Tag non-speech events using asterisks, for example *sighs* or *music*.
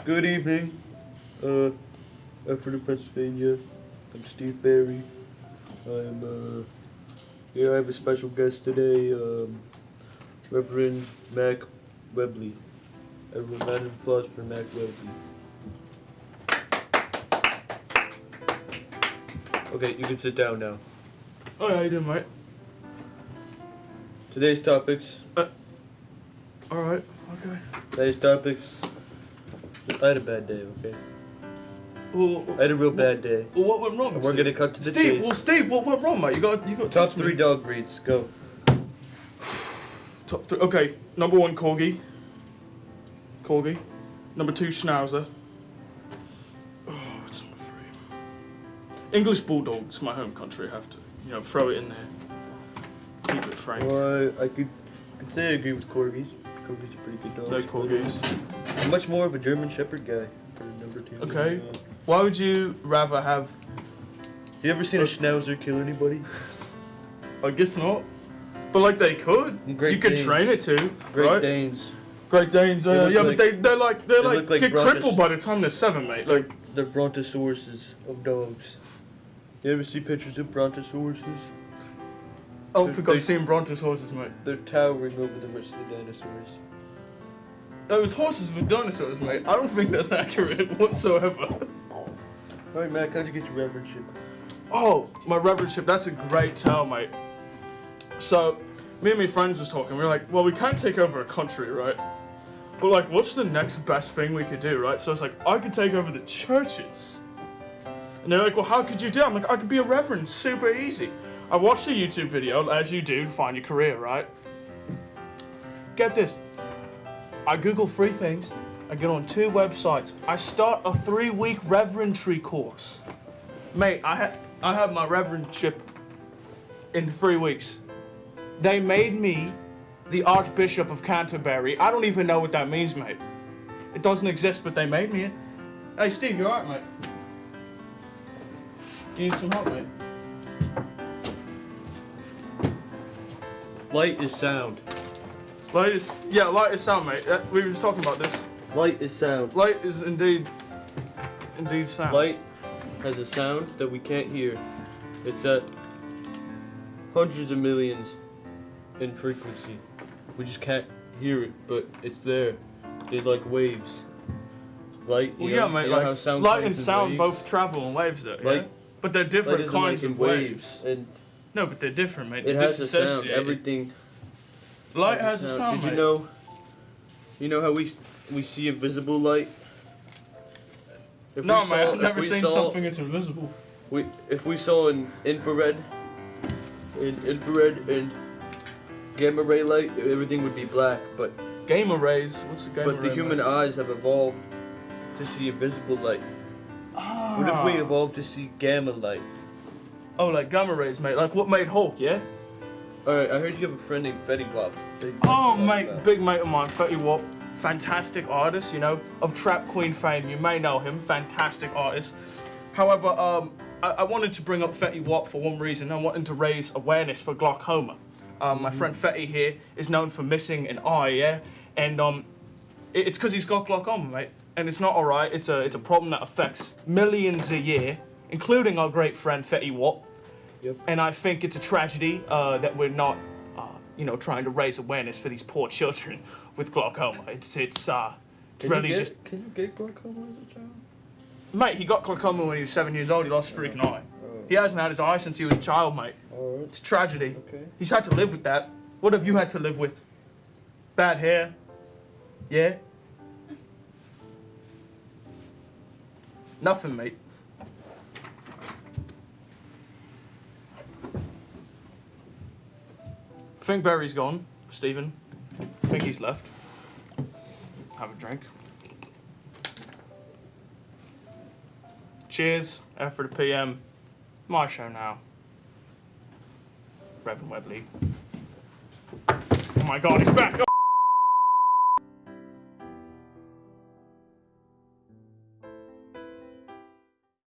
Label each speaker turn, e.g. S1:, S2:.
S1: Good evening, uh, Effort of Pennsylvania. I'm Steve Barry. I'm, uh, here I have a special guest today, um, Reverend Mac Webley. Everyone, round of applause for Mac Webley. Okay, you can sit down now.
S2: Oh, how you doing, mate?
S1: Today's topics,
S2: Alright, okay.
S1: today's topics, I had a bad day, okay?
S2: Well,
S1: I had a real bad day.
S2: well, what went wrong?
S1: And we're
S2: Steve?
S1: gonna cut to the
S2: Steve,
S1: chase.
S2: well, Steve, what went wrong, mate? You got, you got
S1: Top
S2: to
S1: three
S2: me.
S1: dog breeds, go. *sighs*
S2: Top three. Okay, number one, corgi. Corgi. Number two, schnauzer. Oh, it's number three. English bulldogs, my home country. I have to, you know, throw it in there. Keep it frank.
S1: Well, I, I could, could say I agree with corgis. Corgis are pretty good dogs.
S2: No corgis.
S1: I'm much more of a German Shepherd guy for number two.
S2: Okay.
S1: Uh,
S2: Why would you rather have?
S1: you ever seen a Schnauzer kill anybody?
S2: I guess not. But like they could.
S1: Great
S2: you could
S1: Danes.
S2: train it to,
S1: Great
S2: right?
S1: Danes.
S2: Great Danes, uh, yeah,
S1: like-
S2: but they they're like they're
S1: they
S2: like,
S1: like
S2: get
S1: Brontos.
S2: crippled by the time they're seven, mate. Like
S1: They're brontosauruses of dogs. You ever see pictures of brontosauruses?
S2: I don't think I've seen Brontos horses, mate.
S1: They're towering over the rest of the dinosaurs.
S2: Those horses were dinosaurs, mate. I don't think that's accurate whatsoever.
S1: Hey, Mac, how'd you get your reverendship?
S2: Oh, my reverendship, that's a great tale, mate. So, me and my friends was talking. We were like, well, we can't take over a country, right? But like, what's the next best thing we could do, right? So it's like, I could take over the churches. And they're like, well, how could you do? it? I'm like, I could be a reverend, super easy. I watched a YouTube video, as you do, to find your career, right? Get this. I Google three things. I get on two websites. I start a three-week reverendry course. Mate, I had I had my reverendship in three weeks. They made me the Archbishop of Canterbury. I don't even know what that means, mate. It doesn't exist, but they made me it. Hey, Steve, you alright, mate? You need some help, mate?
S1: Light is sound.
S2: Light is yeah, light is sound, mate. Uh, We were just talking about this.
S1: Light is sound.
S2: Light is indeed, indeed sound.
S1: Light has a sound that we can't hear. It's at hundreds of millions in frequency. We just can't hear it, but it's there. They like waves. Light,
S2: Well,
S1: know,
S2: yeah, mate.
S1: you know
S2: Like
S1: how sound
S2: light and sound
S1: waves?
S2: both travel in waves, though. Yeah?
S1: Light-
S2: But they're different kinds
S1: like
S2: of waves.
S1: and
S2: No, but they're different, mate.
S1: it
S2: They're
S1: has a sound. Everything
S2: Light
S1: has
S2: a sound,
S1: Did you know? You know how we we see invisible light? If
S2: No,
S1: saw-
S2: I've never seen
S1: saw-
S2: something that's invisible.
S1: We, if we saw an infrared, in infrared and gamma ray light, everything would be black. But
S2: Gamma rays. What's the gamma
S1: but the human eyes have evolved to see invisible light. What if we
S2: Ah.
S1: evolved to see gamma light?
S2: Oh, like gamma rays, mate. Like what made Hulk, yeah?
S1: All right, I heard you have a friend named Fetty Wap. Big
S2: Oh, mate,
S1: fan.
S2: big mate of mine, Fetty Wap. Fantastic artist, you know, of Trap Queen fame. You may know him. Fantastic artist. However, um, I, I wanted to bring up Fetty Wap for one reason. I wanted to raise awareness for glaucoma. Um, my friend Fetty here is known for missing an eye, yeah, and um, it- it's because he's got glaucoma, mate. And it's not alright. It's a it's a problem that affects millions a year, including our great friend Fetty Wap.
S1: Yep.
S2: And I think it's a tragedy uh, that we're not, uh, you know, trying to raise awareness for these poor children *laughs* with glaucoma. It's it's uh, it's really
S1: get-
S2: just,
S1: Can you get glaucoma as a child?
S2: mate. He got glaucoma when he was seven years old. He lost his freaking eye.
S1: Oh,
S2: He hasn't had his eye since he was a child, mate.
S1: all right.
S2: It's a tragedy.
S1: Okay.
S2: He's had to live with that. What have you had to live with? Bad hair. Yeah. Nothing, mate. I think Barry's gone, Stephen. I think he's left. Have a drink. Cheers, after the PM. My show now. Reverend Webley. Oh my god, he's back!